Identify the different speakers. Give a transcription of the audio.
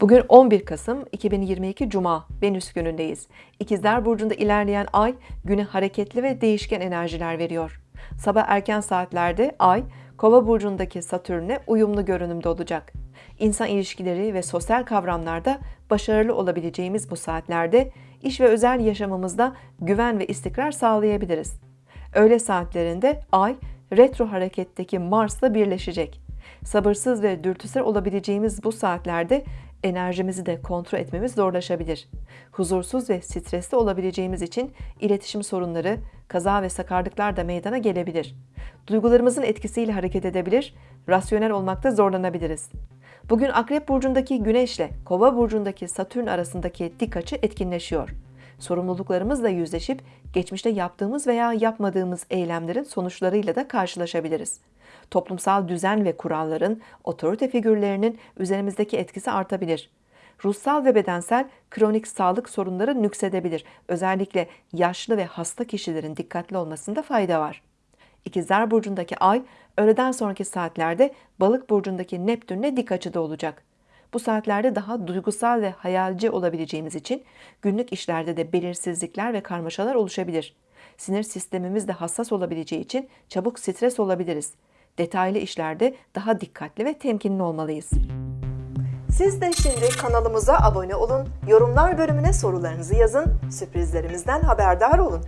Speaker 1: Bugün 11 Kasım 2022 Cuma Venüs günündeyiz. İkizler Burcu'nda ilerleyen ay güne hareketli ve değişken enerjiler veriyor. Sabah erken saatlerde ay Kova burcundaki Satürn'e uyumlu görünümde olacak. İnsan ilişkileri ve sosyal kavramlarda başarılı olabileceğimiz bu saatlerde iş ve özel yaşamımızda güven ve istikrar sağlayabiliriz. Öğle saatlerinde ay retro hareketteki Mars'la birleşecek. Sabırsız ve dürtüsel olabileceğimiz bu saatlerde enerjimizi de kontrol etmemiz zorlaşabilir. Huzursuz ve stresli olabileceğimiz için iletişim sorunları, kaza ve sakarlıklar da meydana gelebilir. Duygularımızın etkisiyle hareket edebilir, rasyonel olmakta zorlanabiliriz. Bugün Akrep burcundaki Güneş ile Kova burcundaki Satürn arasındaki dik açı etkinleşiyor. Sorumluluklarımızla yüzleşip geçmişte yaptığımız veya yapmadığımız eylemlerin sonuçlarıyla da karşılaşabiliriz. Toplumsal düzen ve kuralların, otorite figürlerinin üzerimizdeki etkisi artabilir. Ruhsal ve bedensel kronik sağlık sorunları nüksedebilir. Özellikle yaşlı ve hasta kişilerin dikkatli olmasında fayda var. İkizler Burcu'ndaki ay öğleden sonraki saatlerde Balık Burcu'ndaki Neptün'le dik açıda olacak. Bu saatlerde daha duygusal ve hayalci olabileceğimiz için günlük işlerde de belirsizlikler ve karmaşalar oluşabilir. Sinir sistemimiz de hassas olabileceği için çabuk stres olabiliriz. Detaylı işlerde daha dikkatli ve temkinli olmalıyız. Siz de şimdi kanalımıza abone olun, yorumlar bölümüne sorularınızı yazın, sürprizlerimizden haberdar olun.